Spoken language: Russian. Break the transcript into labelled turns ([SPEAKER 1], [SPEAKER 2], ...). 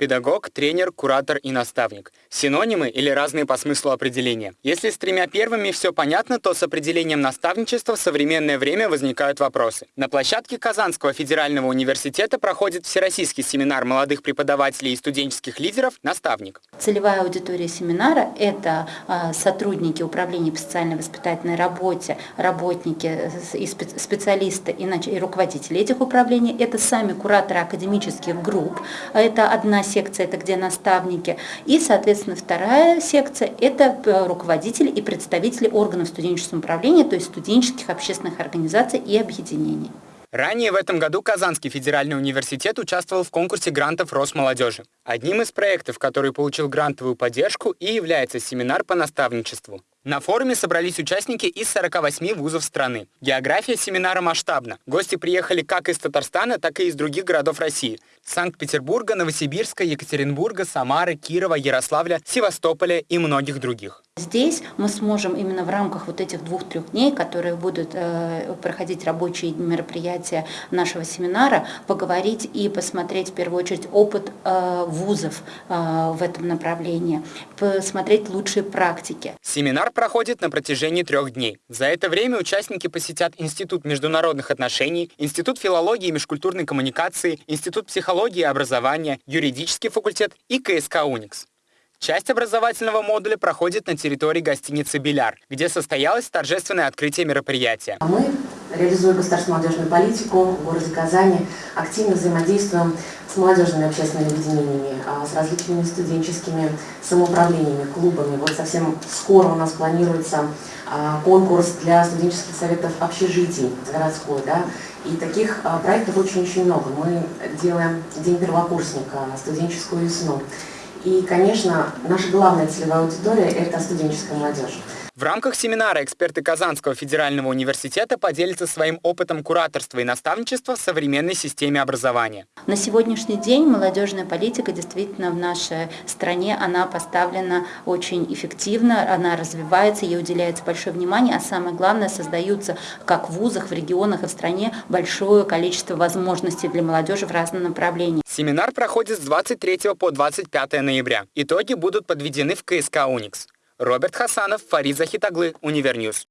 [SPEAKER 1] Педагог, тренер, куратор и наставник. Синонимы или разные по смыслу определения. Если с тремя первыми все понятно, то с определением наставничества в современное время возникают вопросы. На площадке Казанского федерального университета проходит всероссийский семинар молодых преподавателей и студенческих лидеров «Наставник».
[SPEAKER 2] Целевая аудитория семинара – это а, сотрудники управления по социально-воспитательной работе, работники и специалисты и руководители этих управлений. Это сами кураторы академических групп. Это одна секция, это где наставники. И, соответственно, вторая секция – это э, руководители и представители органов студенческого управления, то есть студенческих общественных организаций и объединений.
[SPEAKER 1] Ранее в этом году Казанский федеральный университет участвовал в конкурсе грантов Росмолодежи. Одним из проектов, который получил грантовую поддержку, и является семинар по наставничеству. На форуме собрались участники из 48 вузов страны. География семинара масштабна. Гости приехали как из Татарстана, так и из других городов России. Санкт-Петербурга, Новосибирска, Екатеринбурга, Самары, Кирова, Ярославля, Севастополя и многих других.
[SPEAKER 2] Здесь мы сможем именно в рамках вот этих двух-трех дней, которые будут э, проходить рабочие мероприятия нашего семинара, поговорить и посмотреть в первую очередь опыт э, вузов э, в этом направлении, посмотреть лучшие практики.
[SPEAKER 1] Семинар проходит на протяжении трех дней. За это время участники посетят Институт международных отношений, Институт филологии и межкультурной коммуникации, Институт психологии и образования, юридический факультет и КСК «Уникс». Часть образовательного модуля проходит на территории гостиницы «Беляр», где состоялось торжественное открытие мероприятия.
[SPEAKER 3] Мы, реализуя государственную молодежную политику в городе Казани, активно взаимодействуем с молодежными общественными объединениями, а, с различными студенческими самоуправлениями, клубами. Вот совсем скоро у нас планируется а, конкурс для студенческих советов общежитий городской. Да? И таких а, проектов очень-очень много. Мы делаем День первокурсника, студенческую весну. И, конечно, наша главная целевая аудитория – это студенческая молодежь.
[SPEAKER 1] В рамках семинара эксперты Казанского федерального университета поделятся своим опытом кураторства и наставничества в современной системе образования.
[SPEAKER 2] На сегодняшний день молодежная политика действительно в нашей стране, она поставлена очень эффективно, она развивается, ей уделяется большое внимание, а самое главное, создаются как в вузах, в регионах и в стране большое количество возможностей для молодежи в разном направлении.
[SPEAKER 1] Семинар проходит с 23 по 25 ноября. Итоги будут подведены в КСК «Уникс». Роберт Хасанов, Фарид Захитаглы, UniverNews.